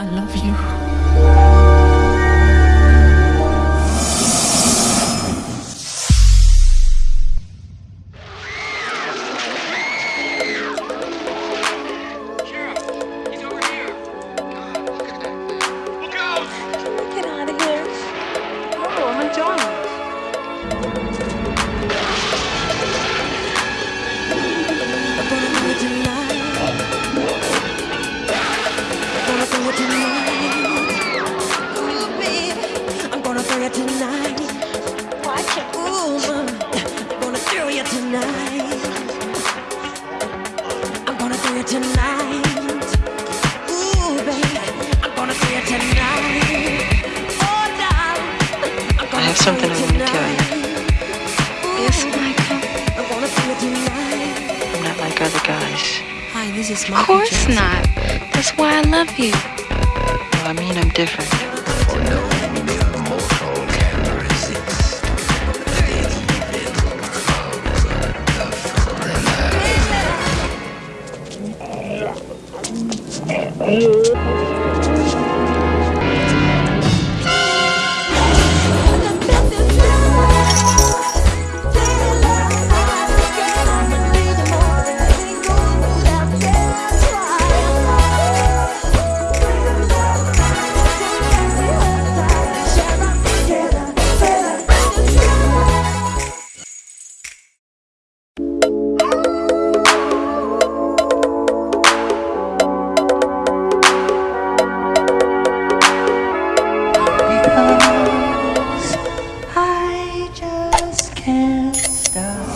I love you. Get out of here. Oh, I'm. Gonna throw you tonight. I'm gonna throw you tonight. Ooh, baby, I'm gonna you tonight. Oh, darling, I have something I want to tell you. Yes, Michael. I'm gonna throw you tonight. I'm not like other guys. Hi, this is Of course Jackson. not. That's why I love you. Well, I mean, I'm different. Hãy subscribe cho kênh Ghiền Mì Gõ Để không bỏ lỡ những video hấp dẫn just can't stop.